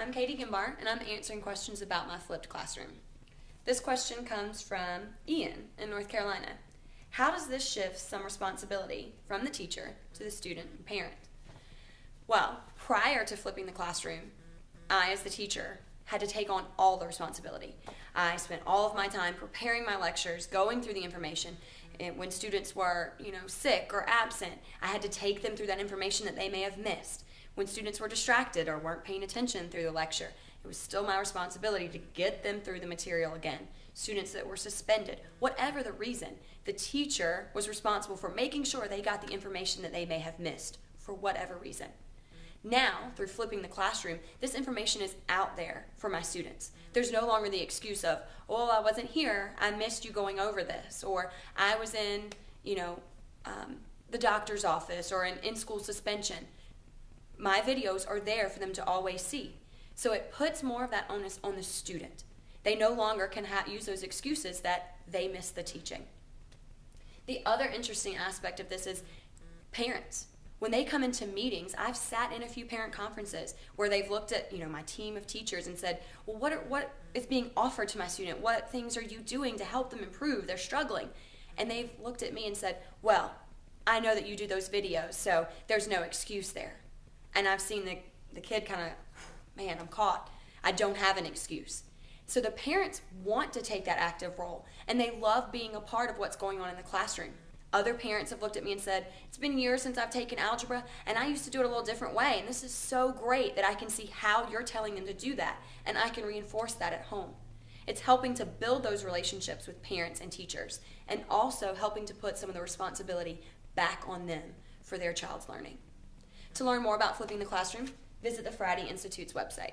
I'm Katie Gimbar, and I'm answering questions about my flipped classroom. This question comes from Ian in North Carolina. How does this shift some responsibility from the teacher to the student and parent? Well, prior to flipping the classroom, I, as the teacher, had to take on all the responsibility. I spent all of my time preparing my lectures, going through the information. And when students were, you know, sick or absent, I had to take them through that information that they may have missed. When students were distracted or weren't paying attention through the lecture, it was still my responsibility to get them through the material again. Students that were suspended, whatever the reason, the teacher was responsible for making sure they got the information that they may have missed for whatever reason. Now, through flipping the classroom, this information is out there for my students. There's no longer the excuse of, oh, I wasn't here, I missed you going over this, or I was in, you know, um, the doctor's office or in in school suspension. My videos are there for them to always see. So it puts more of that onus on the student. They no longer can use those excuses that they missed the teaching. The other interesting aspect of this is parents when they come into meetings i've sat in a few parent conferences where they've looked at you know my team of teachers and said well what are, what is being offered to my student what things are you doing to help them improve they're struggling and they've looked at me and said well i know that you do those videos so there's no excuse there and i've seen the, the kid kind of man i'm caught i don't have an excuse so the parents want to take that active role and they love being a part of what's going on in the classroom other parents have looked at me and said, It's been years since I've taken algebra, and I used to do it a little different way. And this is so great that I can see how you're telling them to do that, and I can reinforce that at home. It's helping to build those relationships with parents and teachers, and also helping to put some of the responsibility back on them for their child's learning. To learn more about flipping the classroom, visit the Friday Institute's website.